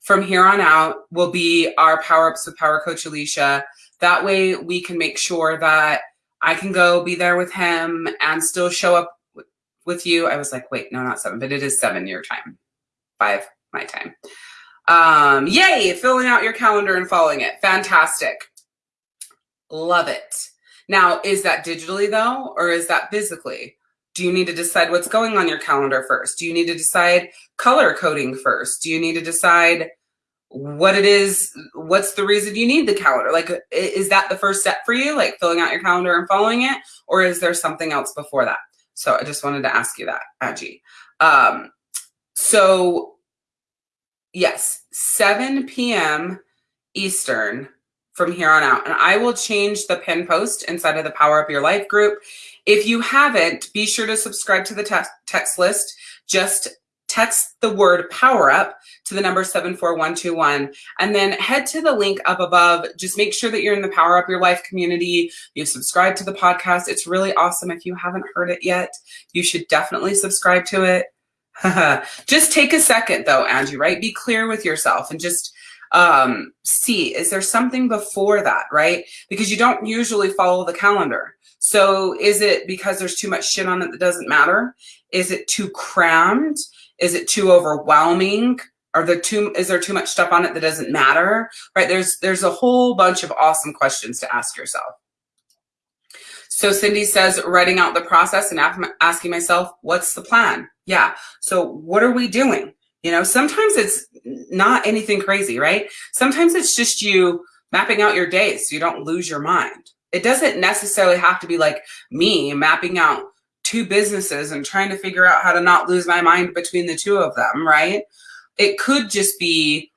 from here on out will be our power ups with Power Coach Alicia. That way we can make sure that I can go be there with him and still show up with you. I was like, wait, no, not seven, but it is seven your time, five my time. Um, yay, filling out your calendar and following it. Fantastic. Love it. Now, is that digitally though, or is that physically? Do you need to decide what's going on your calendar first? Do you need to decide color coding first? Do you need to decide what it is? What's the reason you need the calendar? Like, is that the first step for you? Like filling out your calendar and following it? Or is there something else before that? So I just wanted to ask you that, Angie. Um, so yes, 7 p.m. Eastern from here on out. And I will change the pin post inside of the Power Up Your Life group. If you haven't, be sure to subscribe to the te text list. Just text the word power up to the number 74121 and then head to the link up above. Just make sure that you're in the Power Up Your Life community. You've subscribed to the podcast. It's really awesome. If you haven't heard it yet, you should definitely subscribe to it. just take a second though, Angie, right? Be clear with yourself and just um, see, is there something before that, right? Because you don't usually follow the calendar. So is it because there's too much shit on it that doesn't matter? Is it too crammed? Is it too overwhelming? Are there too, is there too much stuff on it that doesn't matter? Right? There's, there's a whole bunch of awesome questions to ask yourself. So Cindy says, writing out the process and asking myself, what's the plan? Yeah. So what are we doing? You know, sometimes it's not anything crazy, right? Sometimes it's just you mapping out your day so you don't lose your mind. It doesn't necessarily have to be like me mapping out two businesses and trying to figure out how to not lose my mind between the two of them, right? It could just be,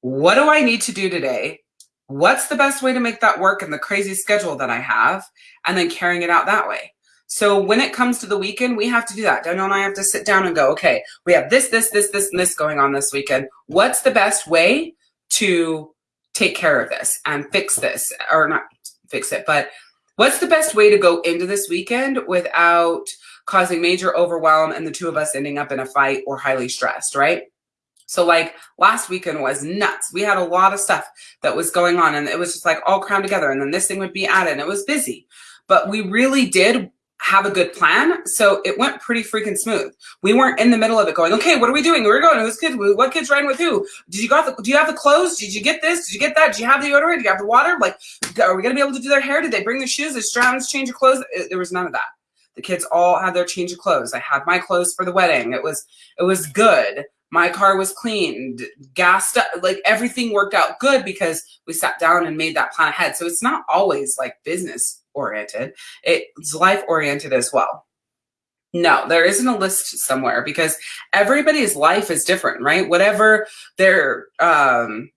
what do I need to do today? What's the best way to make that work in the crazy schedule that I have? And then carrying it out that way. So when it comes to the weekend, we have to do that. Daniel and I have to sit down and go, okay, we have this, this, this, this, and this going on this weekend. What's the best way to take care of this and fix this or not fix it, but what's the best way to go into this weekend without causing major overwhelm and the two of us ending up in a fight or highly stressed, right? So like last weekend was nuts. We had a lot of stuff that was going on and it was just like all crammed together and then this thing would be added and it was busy. But we really did have a good plan. So it went pretty freaking smooth. We weren't in the middle of it going, okay, what are we doing? We're going, who's kids? What kids riding with who? Did you got the, do you have the clothes? Did you get this? Did you get that? Do you have the deodorant? Do you have the water? Like, are we going to be able to do their hair? Did they bring the shoes? Did Stratton's change of clothes? It, there was none of that. The kids all had their change of clothes. I had my clothes for the wedding. It was, it was good. My car was cleaned, gassed up, like everything worked out good because we sat down and made that plan ahead. So it's not always like business oriented. It's life oriented as well. No, there isn't a list somewhere because everybody's life is different, right? Whatever their, um,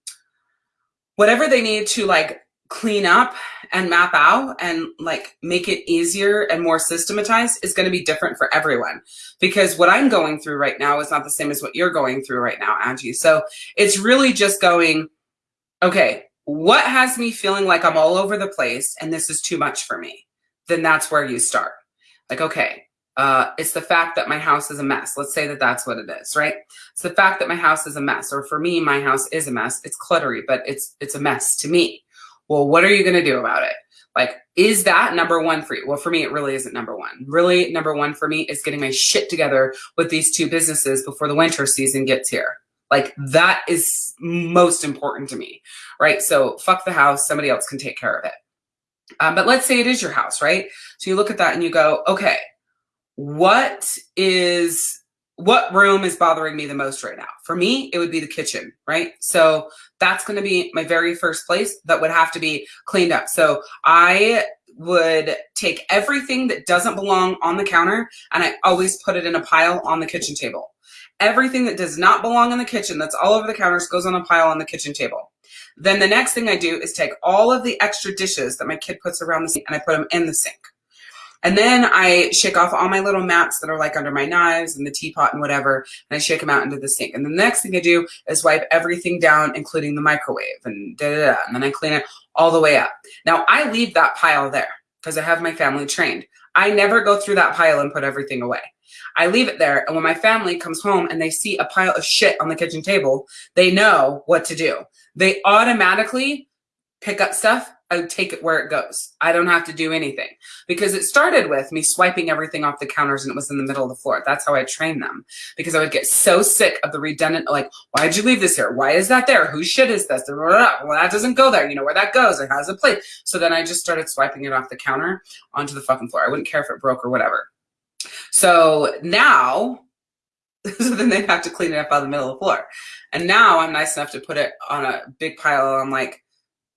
whatever they need to like clean up and map out and like make it easier and more systematized is going to be different for everyone because what I'm going through right now is not the same as what you're going through right now, Angie. So it's really just going, okay, what has me feeling like I'm all over the place and this is too much for me? Then that's where you start. Like, okay, uh, it's the fact that my house is a mess. Let's say that that's what it is, right? It's the fact that my house is a mess, or for me, my house is a mess. It's cluttery, but it's it's a mess to me. Well, what are you going to do about it? Like, is that number one for you? Well, for me, it really isn't number one. Really, number one for me is getting my shit together with these two businesses before the winter season gets here. Like, that is most important to me, right? So, fuck the house. Somebody else can take care of it. Um, but let's say it is your house, right? So you look at that and you go, okay, what is what room is bothering me the most right now? For me, it would be the kitchen, right? So that's going to be my very first place that would have to be cleaned up. So I would take everything that doesn't belong on the counter and I always put it in a pile on the kitchen table. Everything that does not belong in the kitchen that's all over the counters goes on a pile on the kitchen table. Then the next thing I do is take all of the extra dishes that my kid puts around the sink and I put them in the sink. And then I shake off all my little mats that are like under my knives and the teapot and whatever, and I shake them out into the sink. And the next thing I do is wipe everything down, including the microwave and da da da. And then I clean it all the way up. Now I leave that pile there because I have my family trained. I never go through that pile and put everything away. I leave it there. And when my family comes home and they see a pile of shit on the kitchen table, they know what to do. They automatically pick up stuff, I take it where it goes. I don't have to do anything because it started with me swiping everything off the counters and it was in the middle of the floor. That's how I trained them because I would get so sick of the redundant, like, why'd you leave this here? Why is that there? Whose shit is this? Well, that doesn't go there. You know where that goes. It has a place. So then I just started swiping it off the counter onto the fucking floor. I wouldn't care if it broke or whatever. So now, so then they have to clean it up out of the middle of the floor. And now I'm nice enough to put it on a big pile on like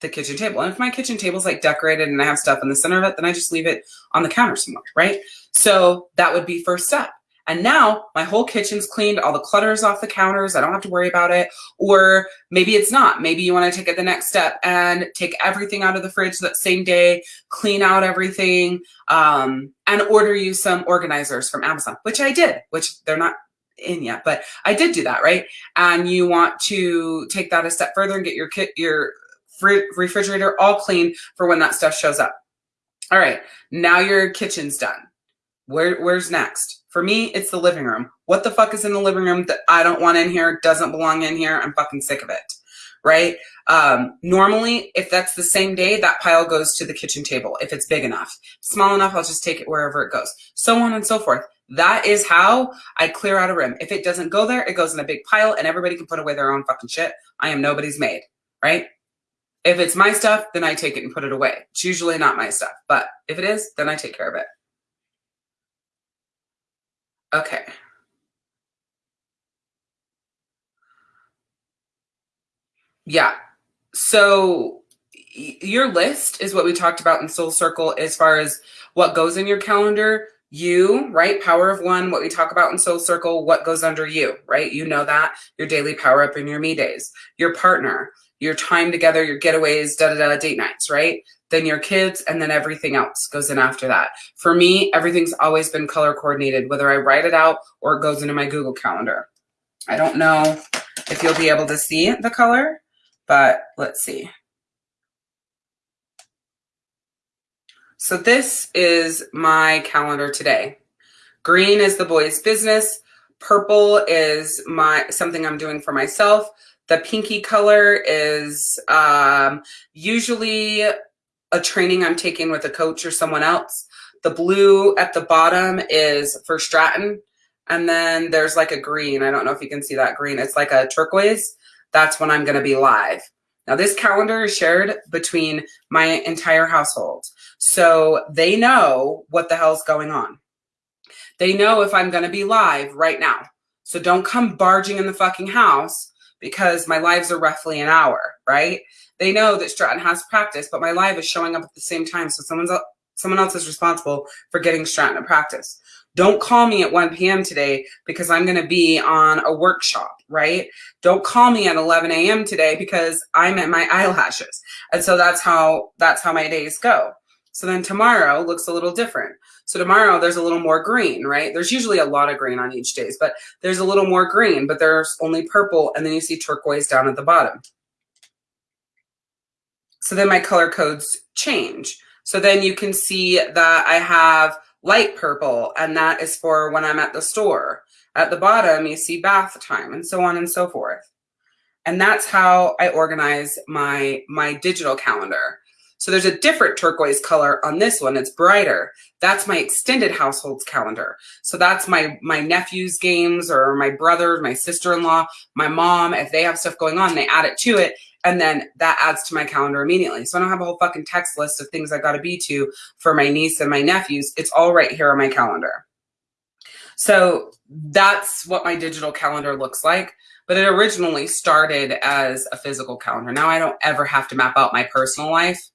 the kitchen table. And if my kitchen table is like decorated and I have stuff in the center of it, then I just leave it on the counter somewhere, right? So that would be first step. And now my whole kitchen's cleaned, all the clutter's off the counters. I don't have to worry about it. Or maybe it's not. Maybe you want to take it the next step and take everything out of the fridge that same day, clean out everything, um, and order you some organizers from Amazon, which I did, which they're not in yet, but I did do that, right? And you want to take that a step further and get your kit, your refrigerator all clean for when that stuff shows up. All right, now your kitchen's done. Where, where's next? For me, it's the living room. What the fuck is in the living room that I don't want in here, doesn't belong in here? I'm fucking sick of it, right? Um, normally, if that's the same day, that pile goes to the kitchen table if it's big enough. Small enough, I'll just take it wherever it goes. So on and so forth. That is how I clear out a room. If it doesn't go there, it goes in a big pile and everybody can put away their own fucking shit. I am nobody's maid, right? If it's my stuff, then I take it and put it away. It's usually not my stuff, but if it is, then I take care of it. Okay. Yeah. So your list is what we talked about in Soul Circle as far as what goes in your calendar. You, right? Power of one, what we talk about in Soul Circle, what goes under you, right? You know that, your daily power up and your me days. Your partner, your time together, your getaways, da da da, date nights, right? Then your kids, and then everything else goes in after that. For me, everything's always been color coordinated, whether I write it out or it goes into my Google Calendar. I don't know if you'll be able to see the color, but let's see. So this is my calendar today. Green is the boys' business. Purple is my something I'm doing for myself. The pinky color is um, usually a training I'm taking with a coach or someone else. The blue at the bottom is for Stratton. And then there's like a green. I don't know if you can see that green. It's like a turquoise. That's when I'm going to be live. Now, this calendar is shared between my entire household. So they know what the hell's going on. They know if I'm going to be live right now. So don't come barging in the fucking house because my lives are roughly an hour, right? They know that Stratton has practice, but my live is showing up at the same time. So someone's someone else is responsible for getting Stratton to practice. Don't call me at 1 p.m. today because I'm going to be on a workshop, right? Don't call me at 11 a.m. today because I'm at my eyelashes. And so that's how that's how my days go. So then tomorrow looks a little different. So tomorrow there's a little more green, right? There's usually a lot of green on each days, but there's a little more green, but there's only purple and then you see turquoise down at the bottom. So then my color codes change. So then you can see that I have light purple and that is for when I'm at the store. At the bottom, you see bath time and so on and so forth. And that's how I organize my, my digital calendar. So there's a different turquoise color on this one. It's brighter. That's my extended households calendar. So that's my, my nephew's games or my brother, my sister-in-law, my mom. If they have stuff going on, they add it to it. And then that adds to my calendar immediately. So I don't have a whole fucking text list of things I got to be to for my niece and my nephews. It's all right here on my calendar. So that's what my digital calendar looks like but it originally started as a physical calendar. Now I don't ever have to map out my personal life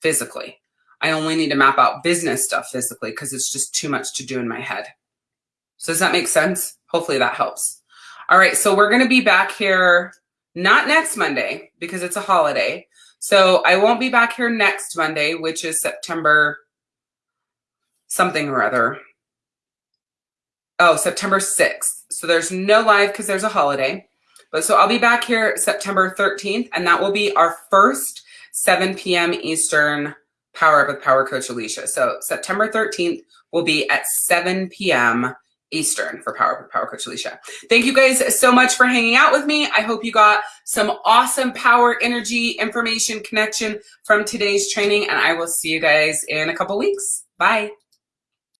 physically. I only need to map out business stuff physically because it's just too much to do in my head. So does that make sense? Hopefully that helps. All right, so we're gonna be back here, not next Monday because it's a holiday. So I won't be back here next Monday, which is September something or other. Oh, September 6th. So there's no live because there's a holiday. But so I'll be back here September 13th, and that will be our first 7 p.m. Eastern Power Up with Power Coach Alicia. So September 13th will be at 7 p.m. Eastern for Power Power Coach Alicia. Thank you guys so much for hanging out with me. I hope you got some awesome power, energy, information, connection from today's training, and I will see you guys in a couple weeks. Bye.